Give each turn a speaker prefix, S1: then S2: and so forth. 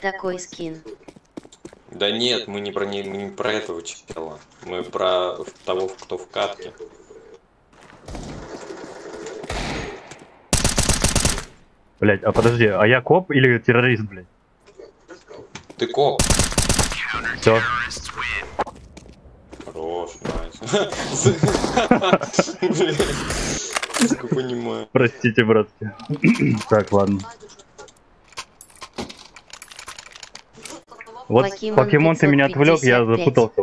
S1: такой скин.
S2: Да нет, мы не про не, мы не про этого чела. Мы про того, кто в катке.
S3: Блять, а подожди, а я коп или террорист, блядь?
S2: Ты коп.
S3: Все.
S2: Хорош. Сука, понимаю.
S3: Простите, братки. так, ладно. Вот
S1: Покемон
S3: покемон ты меня отвлек, я
S1: 555.
S3: запутался